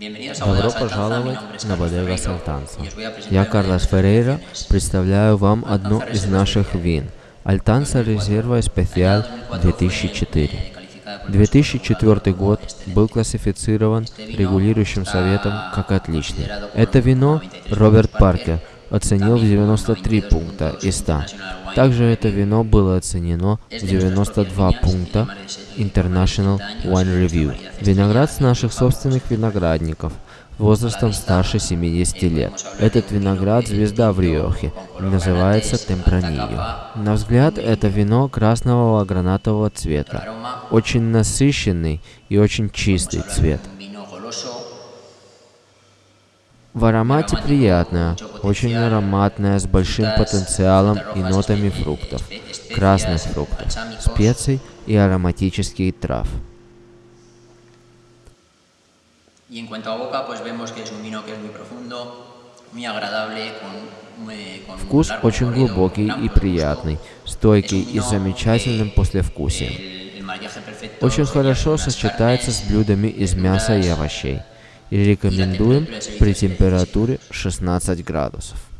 Добро пожаловать на Бодега Сальтанса. Я, Карлос Феррейра, представляю вам одно из наших вин – Альтанса Резерва Специаль 2004. 2004 год был классифицирован регулирующим советом как отличный. Это вино Роберт Паркер оценил в 93 пункта из 100. Также это вино было оценено в 92 пункта International Wine Review. Виноград с наших собственных виноградников возрастом старше 70 лет. Этот виноград – звезда в Риохе, называется Темпранильо. На взгляд, это вино красного гранатового цвета, очень насыщенный и очень чистый цвет. В аромате приятная, очень ароматная, с большим потенциалом и нотами фруктов, красных фруктов, специй и ароматических трав. Вкус очень глубокий и приятный, стойкий и замечательным послевкусием. Очень хорошо сочетается с блюдами из мяса и овощей и рекомендуем при температуре 16 градусов.